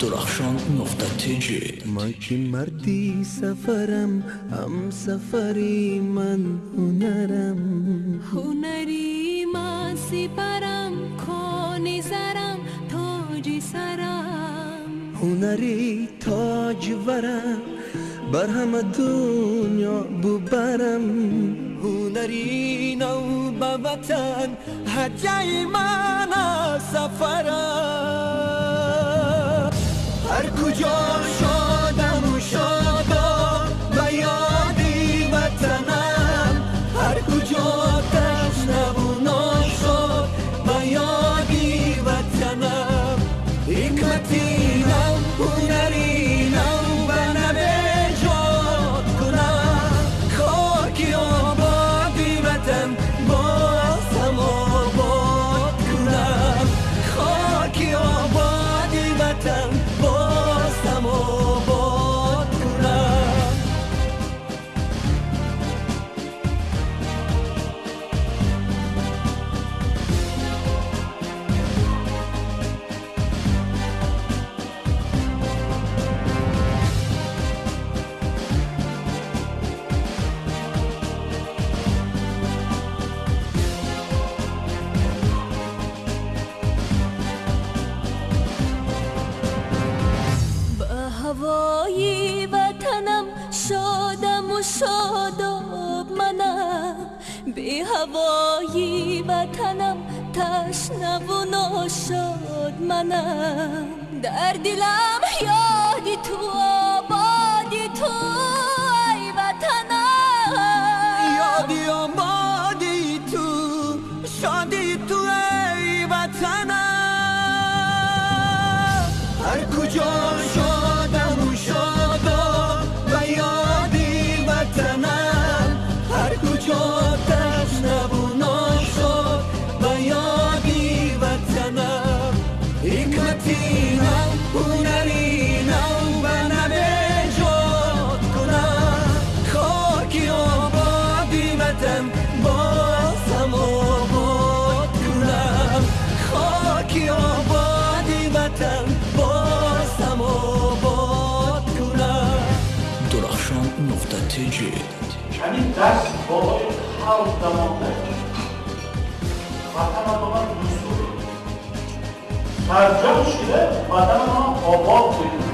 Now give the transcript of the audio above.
درخشان نقطه تیجی من که مردی سفرم هم سفری من هنرم. هنری من سپرم کانی زرم تاجی سرم. هنری تاج ورم بر همه دنیا ببرم. هنری نو به وطن هدیه من سفرم. هر کجا و شاداب منم. به هوای وطنم تشنه و ناشاد منم. در دلم یادی تو آبادی تو ای وطنم. یادی آبادی تو شادی تو ای وطنم. هر کجا شادم نقطه تیجی یعنی دست بالای خلق دماغه وطن ما من دوستوری ترجمه شده وطن ما آباد کنیم